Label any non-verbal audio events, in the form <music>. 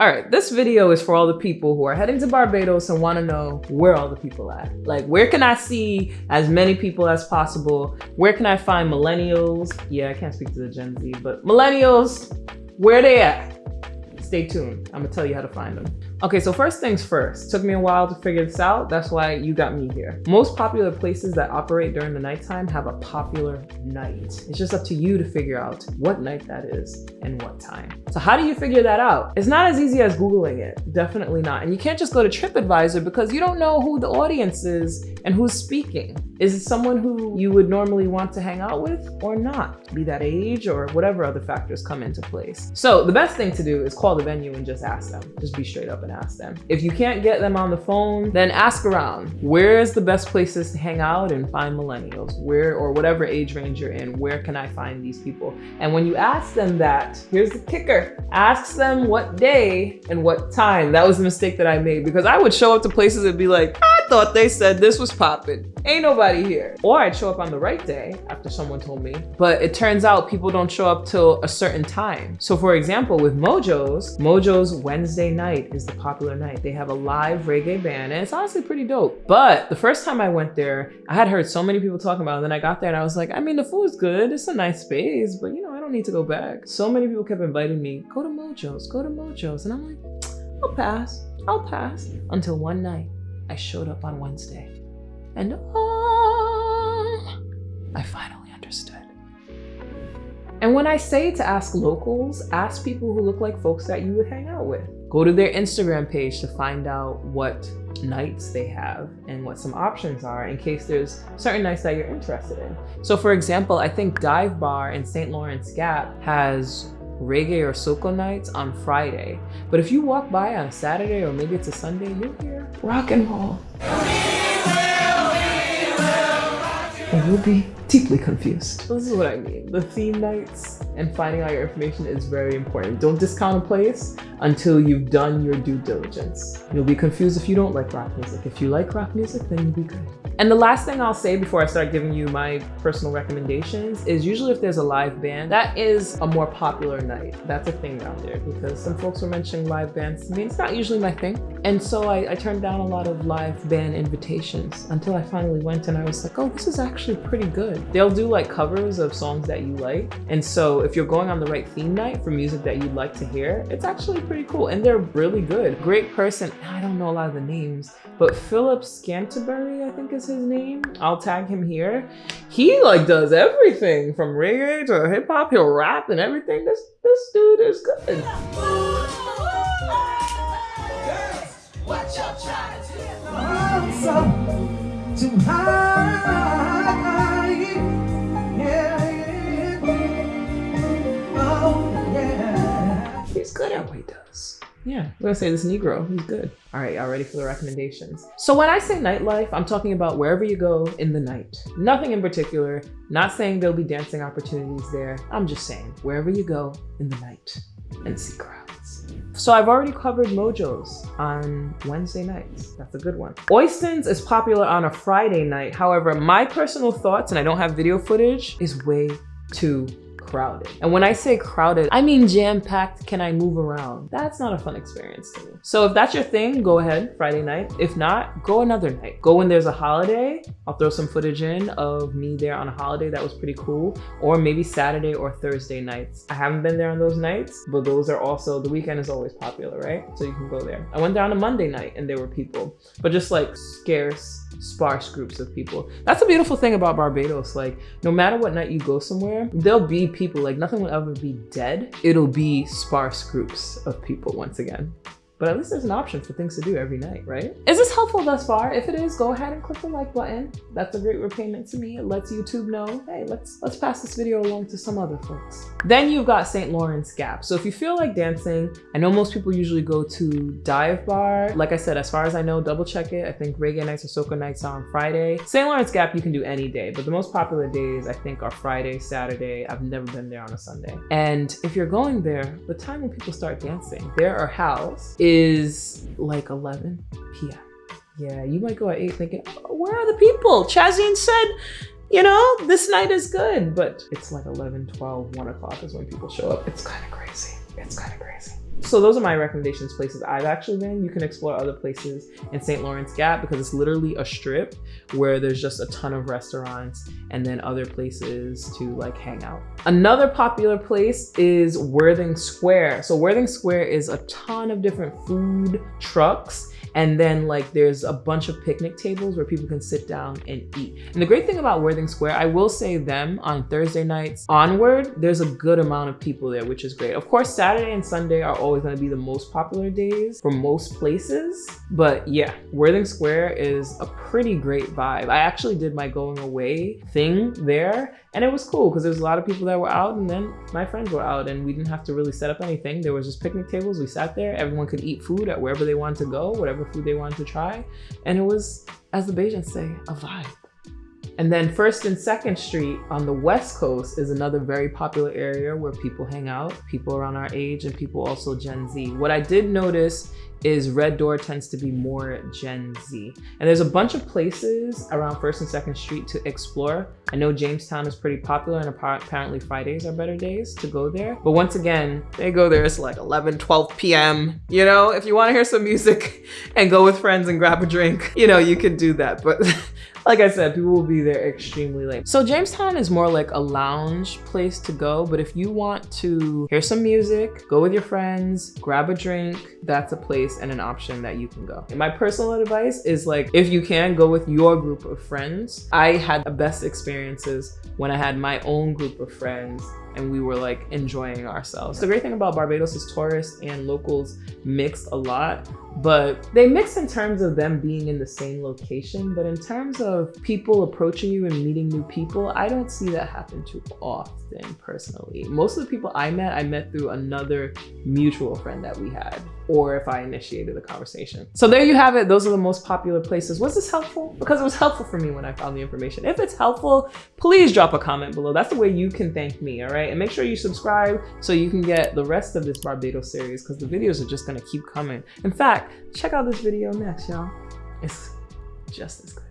All right, this video is for all the people who are heading to Barbados and want to know where all the people at. Like, where can I see as many people as possible? Where can I find millennials? Yeah, I can't speak to the Gen Z, but millennials, where they at? Stay tuned. I'm gonna tell you how to find them. Okay, so first things first. Took me a while to figure this out. That's why you got me here. Most popular places that operate during the nighttime have a popular night. It's just up to you to figure out what night that is and what time. So how do you figure that out? It's not as easy as Googling it. Definitely not. And you can't just go to TripAdvisor because you don't know who the audience is and who's speaking. Is it someone who you would normally want to hang out with or not? Be that age or whatever other factors come into place. So the best thing to do is call the venue and just ask them. Just be straight up and ask them. If you can't get them on the phone, then ask around. Where's the best places to hang out and find millennials? Where or whatever age range you're in, where can I find these people? And when you ask them that, here's the kicker. Ask them what day and what time. That was the mistake that I made because I would show up to places and be like, I thought they said this was popping. Ain't nobody here. Or I'd show up on the right day after someone told me, but it turns out people don't show up till a certain time. So for example, with Mojo's, Mojo's Wednesday night is the popular night. They have a live reggae band and it's honestly pretty dope. But the first time I went there, I had heard so many people talking about it. And then I got there and I was like, I mean, the food's good. It's a nice space, but you know, I don't need to go back. So many people kept inviting me, go to Mojo's, go to Mojo's. And I'm like, I'll pass, I'll pass. Until one night, I showed up on Wednesday and oh, I finally understood. And when I say to ask locals, ask people who look like folks that you would hang out with. Go to their Instagram page to find out what nights they have and what some options are in case there's certain nights that you're interested in. So for example, I think Dive Bar in St. Lawrence Gap has reggae or soca nights on Friday. But if you walk by on Saturday or maybe it's a Sunday, you'll hear rock and roll. And you'll be deeply confused. This is what I mean. The theme nights and finding out your information is very important. Don't discount a place until you've done your due diligence. You'll be confused if you don't like rock music. If you like rock music, then you'll be good. And the last thing I'll say before I start giving you my personal recommendations is usually if there's a live band, that is a more popular night. That's a thing out there because some folks were mentioning live bands to me. It's not usually my thing. And so I, I turned down a lot of live band invitations until I finally went and I was like, oh, this is actually pretty good. They'll do like covers of songs that you like. And so if you're going on the right theme night for music that you'd like to hear, it's actually pretty cool. And they're really good. Great person. I don't know a lot of the names, but Philip Scanterbury, I think is his name. I'll tag him here. He like does everything from reggae to hip hop. He'll rap and everything. This this dude is good. Good at what he does. Yeah, I'm gonna say this Negro, he's good. All right, y'all ready for the recommendations? So when I say nightlife, I'm talking about wherever you go in the night. Nothing in particular, not saying there'll be dancing opportunities there. I'm just saying wherever you go in the night and see crowds. So I've already covered Mojo's on Wednesday nights. That's a good one. Oistins is popular on a Friday night. However, my personal thoughts, and I don't have video footage, is way too crowded. And when I say crowded, I mean jam-packed, can I move around? That's not a fun experience to me. So if that's your thing, go ahead, Friday night. If not, go another night. Go when there's a holiday. I'll throw some footage in of me there on a holiday that was pretty cool. Or maybe Saturday or Thursday nights. I haven't been there on those nights, but those are also, the weekend is always popular, right? So you can go there. I went there on a Monday night and there were people, but just like scarce, sparse groups of people. That's a beautiful thing about Barbados. Like no matter what night you go somewhere, there'll be people, like nothing will ever be dead. It'll be sparse groups of people once again. But at least there's an option for things to do every night, right? Is this helpful thus far? If it is, go ahead and click the like button. That's a great repayment to me. It lets YouTube know, hey, let's let's pass this video along to some other folks. Then you've got St. Lawrence Gap. So if you feel like dancing, I know most people usually go to Dive Bar. Like I said, as far as I know, double check it. I think reggae nights or soca nights are on Friday. St. Lawrence Gap you can do any day, but the most popular days I think are Friday, Saturday. I've never been there on a Sunday. And if you're going there, the time when people start dancing, there are house is like 11 p.m. Yeah, you might go at 8 thinking, oh, where are the people? Chazine said, you know, this night is good. But it's like 11, 12, 1 o'clock is when people show up. It's kind of crazy. It's kind of crazy. So those are my recommendations places I've actually been. You can explore other places in St. Lawrence Gap because it's literally a strip where there's just a ton of restaurants and then other places to like hang out. Another popular place is Worthing Square. So Worthing Square is a ton of different food trucks and then like there's a bunch of picnic tables where people can sit down and eat. And the great thing about Worthing Square, I will say them on Thursday nights onward, there's a good amount of people there, which is great. Of course, Saturday and Sunday are always gonna be the most popular days for most places. But yeah, Worthing Square is a pretty great vibe. I actually did my going away thing there and it was cool because there was a lot of people that were out and then my friends were out and we didn't have to really set up anything. There was just picnic tables. We sat there. Everyone could eat food at wherever they wanted to go, whatever food they wanted to try. And it was, as the Bajans say, a vibe. And then First and Second Street on the West Coast is another very popular area where people hang out, people around our age and people also Gen Z. What I did notice is Red Door tends to be more Gen Z. And there's a bunch of places around First and Second Street to explore. I know Jamestown is pretty popular and apparently Fridays are better days to go there. But once again, they go there, it's like 11, 12 p.m. You know, if you wanna hear some music <laughs> and go with friends and grab a drink, you know, you can do that. But <laughs> like I said, people will be there extremely late. So Jamestown is more like a lounge place to go, but if you want to hear some music, go with your friends, grab a drink, that's a place and an option that you can go. And my personal advice is like, if you can, go with your group of friends. I had the best experiences when I had my own group of friends and we were like enjoying ourselves. The great thing about Barbados is tourists and locals mix a lot, but they mix in terms of them being in the same location. But in terms of people approaching you and meeting new people, I don't see that happen too often personally. Most of the people I met, I met through another mutual friend that we had, or if I initiated the conversation. So there you have it. Those are the most popular places. Was this helpful? Because it was helpful for me when I found the information. If it's helpful, please drop a comment below. That's the way you can thank me, all right? And make sure you subscribe so you can get the rest of this Barbados series because the videos are just gonna keep coming. In fact, check out this video next, y'all. It's just as good.